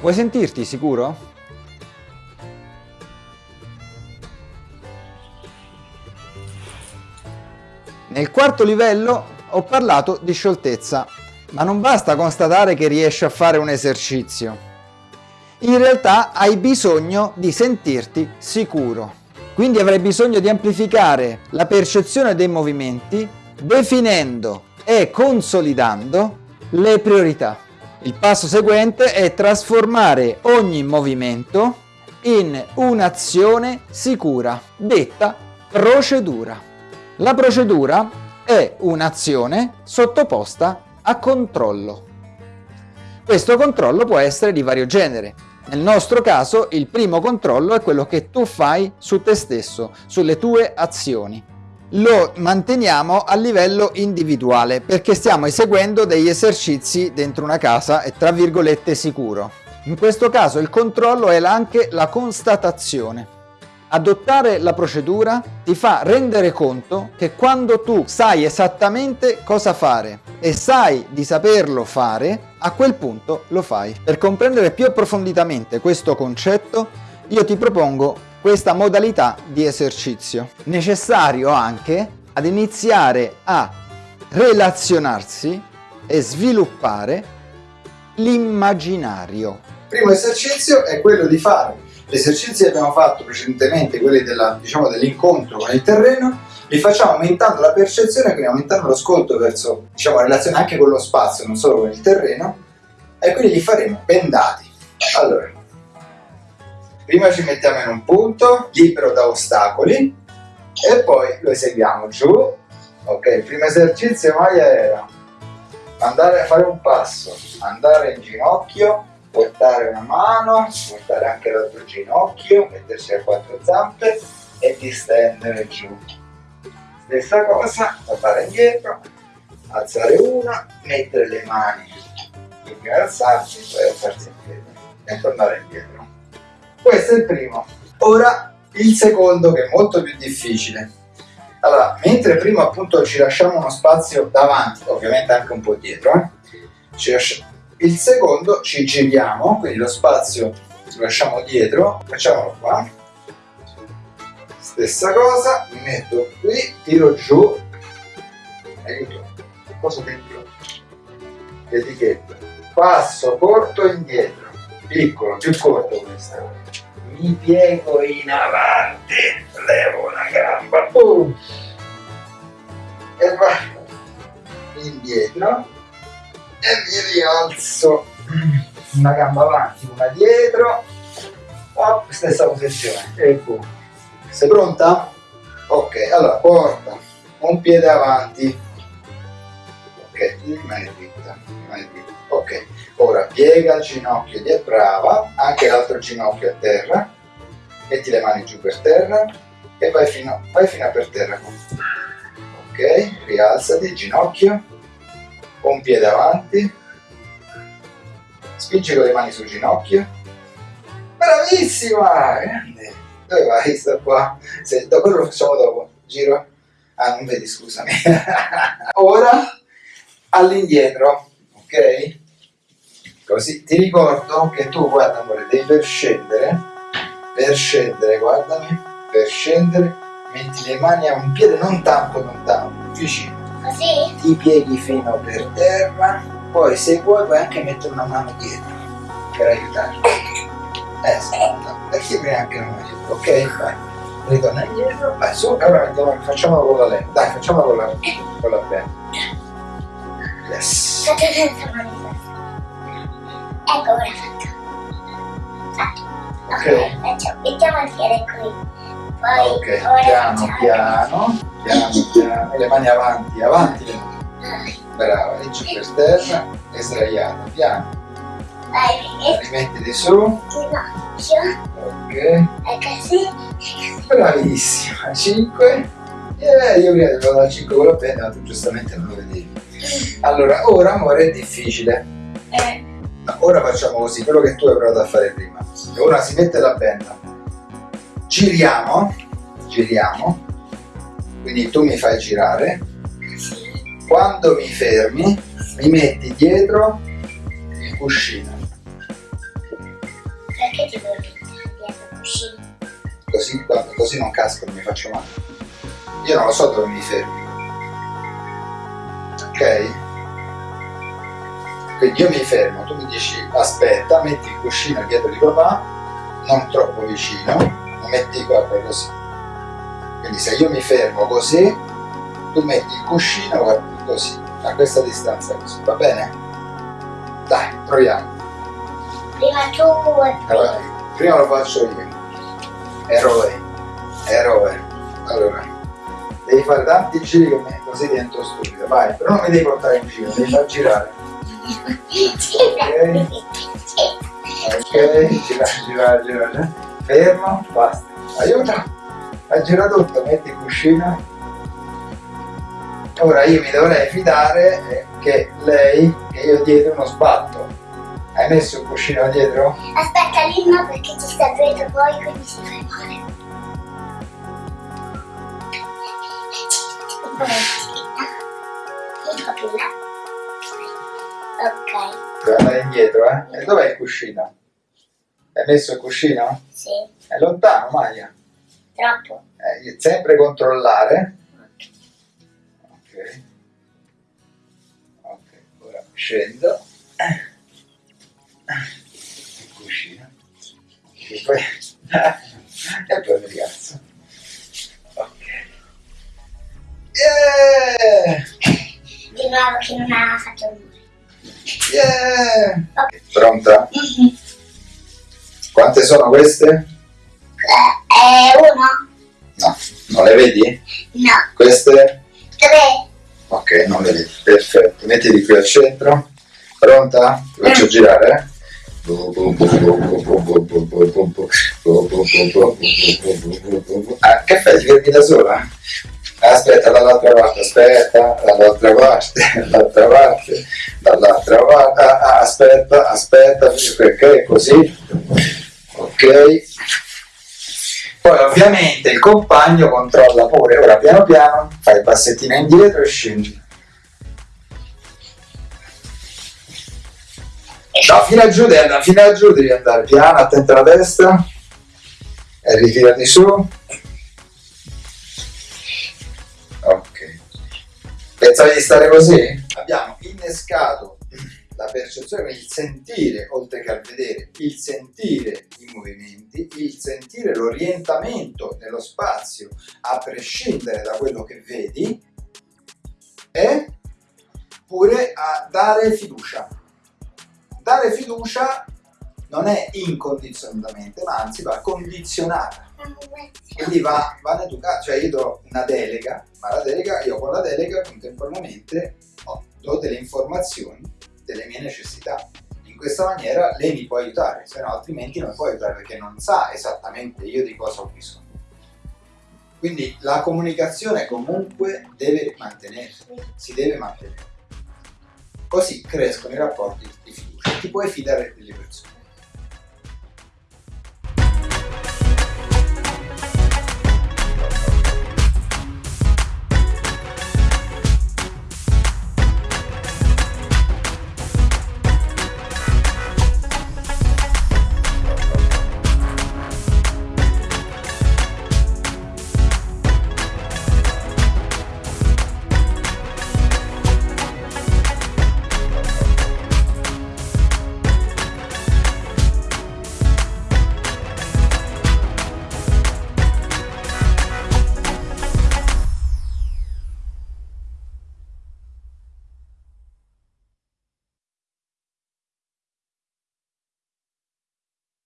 Vuoi sentirti sicuro? Nel quarto livello ho parlato di scioltezza, ma non basta constatare che riesci a fare un esercizio. In realtà hai bisogno di sentirti sicuro. Quindi avrai bisogno di amplificare la percezione dei movimenti definendo e consolidando le priorità. Il passo seguente è trasformare ogni movimento in un'azione sicura, detta procedura. La procedura è un'azione sottoposta a controllo. Questo controllo può essere di vario genere. Nel nostro caso il primo controllo è quello che tu fai su te stesso, sulle tue azioni lo manteniamo a livello individuale perché stiamo eseguendo degli esercizi dentro una casa e tra virgolette sicuro. In questo caso il controllo è anche la constatazione. Adottare la procedura ti fa rendere conto che quando tu sai esattamente cosa fare e sai di saperlo fare, a quel punto lo fai. Per comprendere più approfonditamente questo concetto, io ti propongo questa modalità di esercizio. Necessario anche ad iniziare a relazionarsi e sviluppare l'immaginario. Il primo esercizio è quello di fare gli esercizi che abbiamo fatto precedentemente, quelli diciamo, dell'incontro con il terreno, li facciamo aumentando la percezione, quindi aumentando l'ascolto verso, diciamo, relazione anche con lo spazio, non solo con il terreno, e quindi li faremo bendati. Allora, prima ci mettiamo in un punto libero da ostacoli e poi lo eseguiamo giù. Ok il primo esercizio mai era andare a fare un passo andare in ginocchio portare una mano portare anche l'altro ginocchio mettersi a quattro zampe e distendere giù. Stessa cosa tornare indietro alzare una mettere le mani prima alzarsi poi alzarsi in piedi e tornare indietro questo è il primo. Ora il secondo che è molto più difficile. Allora, mentre prima appunto ci lasciamo uno spazio davanti, ovviamente anche un po' dietro, eh? il secondo ci giriamo, quindi lo spazio lo lasciamo dietro, facciamolo qua. Stessa cosa, mi metto qui, tiro giù, aiuto, cosa dentro? L'etichetta. Passo, porto indietro piccolo, più corto questo. Mi piego in avanti, levo una gamba, uh, e vado indietro. E mi rialzo. Una gamba avanti, una dietro, oh, stessa posizione, e boom. Sei pronta? Ok, allora porta un piede avanti, ok, rimane dritta, rimane dritta, ok, Ora piega il ginocchio di brava, anche l'altro ginocchio a terra, metti le mani giù per terra e vai fino, vai fino a per terra. Ok, rialzati, ginocchio, un piede avanti, spingi con le mani sul ginocchio. Bravissima! Grande! Dove vai? Sto qua. Se, dopo lo facciamo dopo. Giro. Ah, non vedi, scusami. Ora all'indietro, ok? Così ti ricordo che tu, guarda amore, devi per scendere, per scendere, guardami, per scendere, metti le mani a un piede non tanto lontano, vicino. Così? Ti pieghi fino per terra, poi se vuoi puoi anche mettere una mano dietro per aiutarti. Esatto, perché prima anche mano dietro, ok? Vai. Ritorna indietro, vai su, ora mettiamo, facciamolo con la lenta, dai, facciamolo con la, con la penna. Yes. Fate senza mani. Ecco, ora fatto. Fatto. Ok, okay. mettiamo il piede qui. Poi ok, piano, piano, piano, piano, le mani avanti, avanti le mani. Brava, e giù per terra e sdraiata, piano. Vai, rimettiti su. Ginocchio. Ok. E così. Bravissima, 5. Eh, io prima devo dare 5 con la penna, ma tu giustamente non lo vedevi allora ora amore è difficile. Eh. ora facciamo così quello che tu hai provato a fare prima. Ora si mette la penna. giriamo giriamo. Quindi tu mi fai girare. Quando mi fermi mi metti dietro il cuscino. Perché ti vuoi mettere dietro il cuscino? così, così non casco, non mi faccio male. Io non lo so dove mi fermi. Ok? Quindi io mi fermo, tu mi dici aspetta, metti il cuscino dietro di papà, non troppo vicino, lo metti guarda così. Quindi se io mi fermo così, tu metti il cuscino guarda così, a questa distanza così, va bene? Dai, proviamo. Prima tu Allora, prima lo faccio io. Eroe, eroe. Allora, devi fare tanti giri con me, così divento stupido. Vai, però non mi devi portare in giro, devi far girare. Ok, gira, gira, gira, gira. Fermo, basta. Aiuta, ha girato tutto, metti il cuscino. Ora io mi dovrei fidare eh, che lei, che io dietro non sbatto. Hai messo il cuscino dietro? Aspetta no perché ci sta dietro poi quindi si fa male. Ok, andare indietro, eh? E dov'è il cuscino? Hai messo il cuscino? sì, È lontano, Maia. troppo. Eh, sempre controllare. Ok. Ok, ora scendo. Il cuscino. E poi... e poi mi Yeah! Di nuovo che non ha fatto rumore. Yeah! Pronta? Quante sono queste? Eh, uno? No, non le vedi? No. Queste? Tre? Ok, non le vedi. Perfetto. Mettiti qui al centro. Pronta? Ti faccio girare, eh? Ah, che fai? Ti fermi da sola? Aspetta, dall'altra parte, aspetta, dall'altra parte, dall'altra parte, dall'altra parte, ah, ah, aspetta, aspetta, ok, così, ok. Poi ovviamente il compagno controlla pure, ora piano piano, fai il passettino indietro e scendi. No, fino a giù devi andare, fino a giù devi andare piano, attento alla destra e ritirati su. Pensavi di stare così? Abbiamo innescato la percezione, il sentire, oltre che al vedere, il sentire i movimenti, il sentire l'orientamento nello spazio, a prescindere da quello che vedi, e pure a dare fiducia. Dare fiducia non è incondizionatamente, ma anzi va condizionata. Quindi va, va educata, cioè io do una delega, ma la delega, io con la delega contemporaneamente ho- do delle informazioni delle mie necessità. In questa maniera lei mi può aiutare, se no altrimenti non può aiutare perché non sa esattamente io di cosa ho bisogno. Quindi la comunicazione comunque deve mantenersi, si deve mantenere. Così crescono i rapporti di fiducia, ti puoi fidare delle persone.